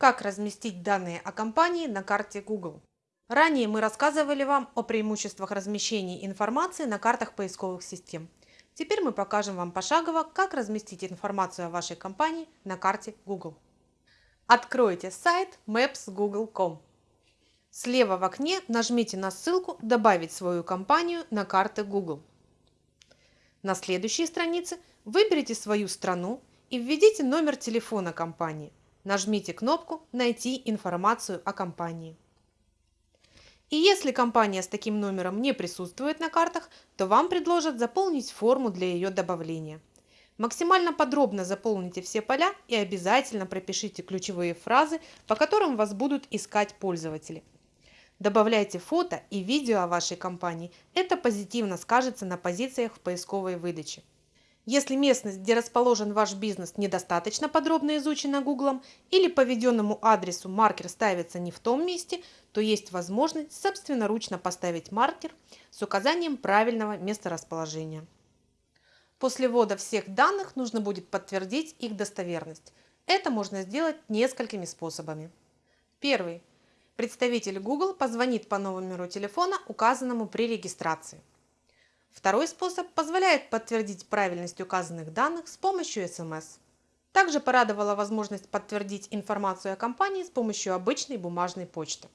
Как разместить данные о компании на карте Google? Ранее мы рассказывали вам о преимуществах размещения информации на картах поисковых систем. Теперь мы покажем вам пошагово, как разместить информацию о вашей компании на карте Google. Откройте сайт maps.google.com. Слева в окне нажмите на ссылку «Добавить свою компанию на карты Google». На следующей странице выберите свою страну и введите номер телефона компании. Нажмите кнопку «Найти информацию о компании». И если компания с таким номером не присутствует на картах, то вам предложат заполнить форму для ее добавления. Максимально подробно заполните все поля и обязательно пропишите ключевые фразы, по которым вас будут искать пользователи. Добавляйте фото и видео о вашей компании. Это позитивно скажется на позициях в поисковой выдаче. Если местность, где расположен ваш бизнес, недостаточно подробно изучена Google или по введенному адресу маркер ставится не в том месте, то есть возможность собственноручно поставить маркер с указанием правильного месторасположения. После ввода всех данных нужно будет подтвердить их достоверность. Это можно сделать несколькими способами. Первый. Представитель Google позвонит по номеру телефона, указанному при регистрации. Второй способ позволяет подтвердить правильность указанных данных с помощью SMS. Также порадовала возможность подтвердить информацию о компании с помощью обычной бумажной почты.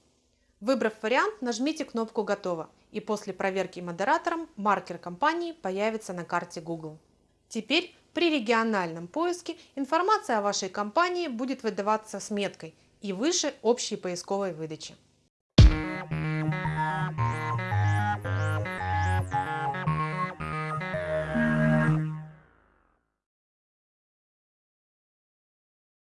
Выбрав вариант, нажмите кнопку «Готово» и после проверки модератором маркер компании появится на карте Google. Теперь при региональном поиске информация о вашей компании будет выдаваться с меткой и выше общей поисковой выдачи.